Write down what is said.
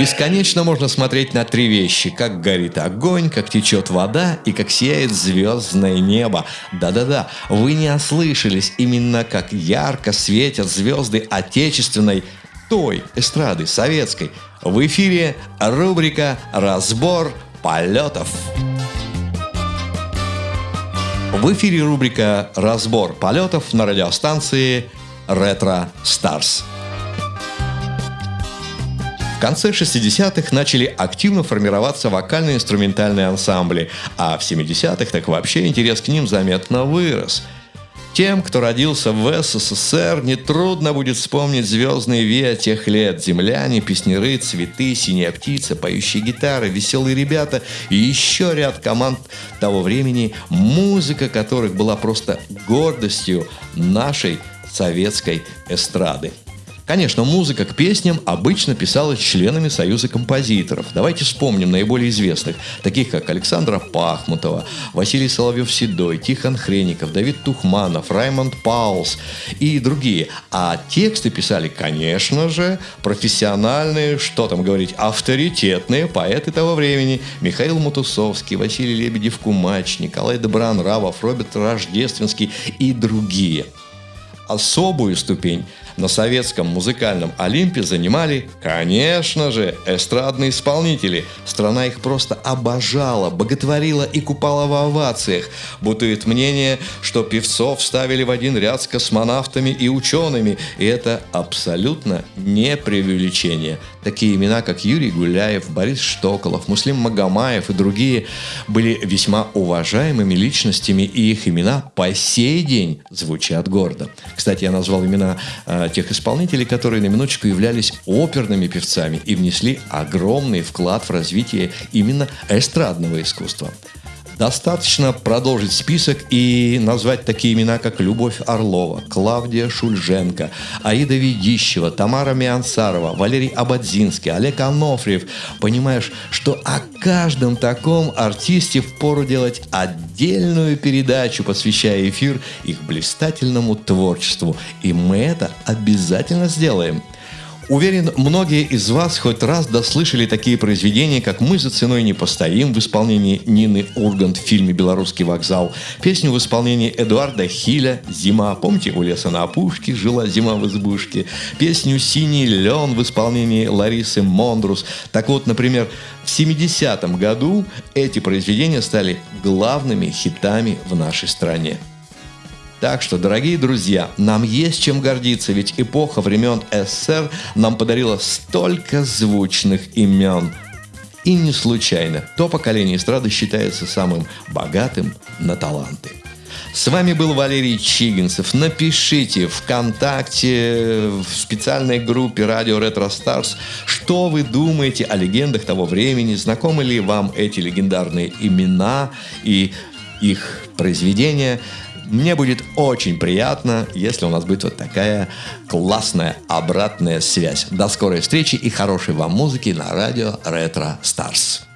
Бесконечно можно смотреть на три вещи. Как горит огонь, как течет вода и как сияет звездное небо. Да-да-да, вы не ослышались. Именно как ярко светят звезды отечественной, той эстрады, советской. В эфире рубрика «Разбор полетов». В эфире рубрика «Разбор полетов» на радиостанции «Ретро Старс». Конце 60-х начали активно формироваться вокально-инструментальные ансамбли, а в 70-х так вообще интерес к ним заметно вырос – тем, кто родился в СССР, нетрудно будет вспомнить звездные вея тех лет. Земляне, песнеры, цветы, синяя птица, поющие гитары, веселые ребята и еще ряд команд того времени, музыка которых была просто гордостью нашей советской эстрады. Конечно, музыка к песням обычно писалась членами Союза композиторов. Давайте вспомним наиболее известных, таких как Александра Пахмутова, Василий Соловьев-Седой, Тихон Хреников, Давид Тухманов, Раймонд Паулс и другие. А тексты писали, конечно же, профессиональные, что там говорить, авторитетные поэты того времени. Михаил Мутусовский, Василий Лебедев-Кумач, Николай Добронравов, Роберт Рождественский и другие. Особую ступень на советском музыкальном Олимпе занимали, конечно же, эстрадные исполнители. Страна их просто обожала, боготворила и купала в овациях. Бутует мнение, что певцов ставили в один ряд с космонавтами и учеными, и это абсолютно не преувеличение. Такие имена, как Юрий Гуляев, Борис Штоколов, Муслим Магомаев и другие были весьма уважаемыми личностями, и их имена по сей день звучат гордо. Кстати, я назвал имена э, тех исполнителей, которые на минуточку являлись оперными певцами и внесли огромный вклад в развитие именно эстрадного искусства. Достаточно продолжить список и назвать такие имена, как Любовь Орлова, Клавдия Шульженко, Аида Ведищева, Тамара Миансарова, Валерий Абадзинский, Олег Анофриев. Понимаешь, что о каждом таком артисте впору делать отдельную передачу, посвящая эфир их блистательному творчеству. И мы это обязательно сделаем. Уверен, многие из вас хоть раз дослышали такие произведения, как «Мы за ценой не постоим» в исполнении Нины Ургант в фильме «Белорусский вокзал», песню в исполнении Эдуарда Хиля «Зима». Помните, у леса на опушке жила зима в избушке. Песню «Синий лен» в исполнении Ларисы Мондрус. Так вот, например, в 70-м году эти произведения стали главными хитами в нашей стране. Так что, дорогие друзья, нам есть чем гордиться, ведь эпоха времен СССР нам подарила столько звучных имен. И не случайно, то поколение эстрады считается самым богатым на таланты. С вами был Валерий Чигинцев. Напишите ВКонтакте, в специальной группе Радио Ретро Старс, что вы думаете о легендах того времени, знакомы ли вам эти легендарные имена и их произведения. Мне будет очень приятно, если у нас будет вот такая классная обратная связь. До скорой встречи и хорошей вам музыки на радио Ретро Старс.